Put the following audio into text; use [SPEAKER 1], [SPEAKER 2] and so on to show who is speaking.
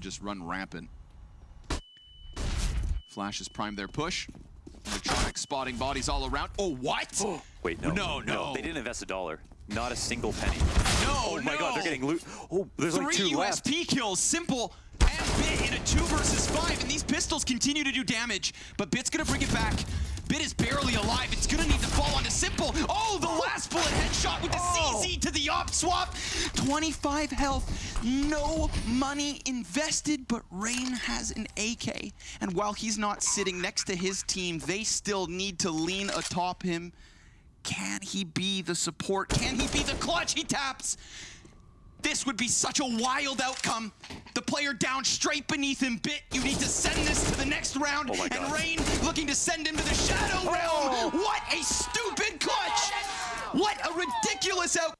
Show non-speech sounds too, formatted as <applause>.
[SPEAKER 1] just run rampant. Flash has primed their push. electroNic spotting bodies all around. Oh, what? <gasps>
[SPEAKER 2] Wait, no.
[SPEAKER 1] No, no.
[SPEAKER 2] They didn't invest a dollar. Not a single penny.
[SPEAKER 1] No,
[SPEAKER 2] Oh my
[SPEAKER 1] no.
[SPEAKER 2] god, they're getting loot. Oh, there's
[SPEAKER 1] Three
[SPEAKER 2] only two left.
[SPEAKER 1] USP kills, s1mple and b1t in a two versus five, and these pistols continue to do damage. But b1t's gonna bring it back. b1t is barely alive. It's gonna need to fall onto Simple. Oh, the last
[SPEAKER 2] Oh.
[SPEAKER 1] CZ to the op swap. 25 health, no money invested, but Rain has an AK. And while he's not sitting next to his team, they still need to lean atop him. Can he be the support? Can he be the clutch? He taps. This would be such a wild outcome. The player down straight beneath him. b1t, you need to send this to the next round.
[SPEAKER 2] Oh
[SPEAKER 1] and Rain looking to send him to the Shadow
[SPEAKER 2] Oh.
[SPEAKER 1] Realm. What a stupid clutch! What a ridiculous out.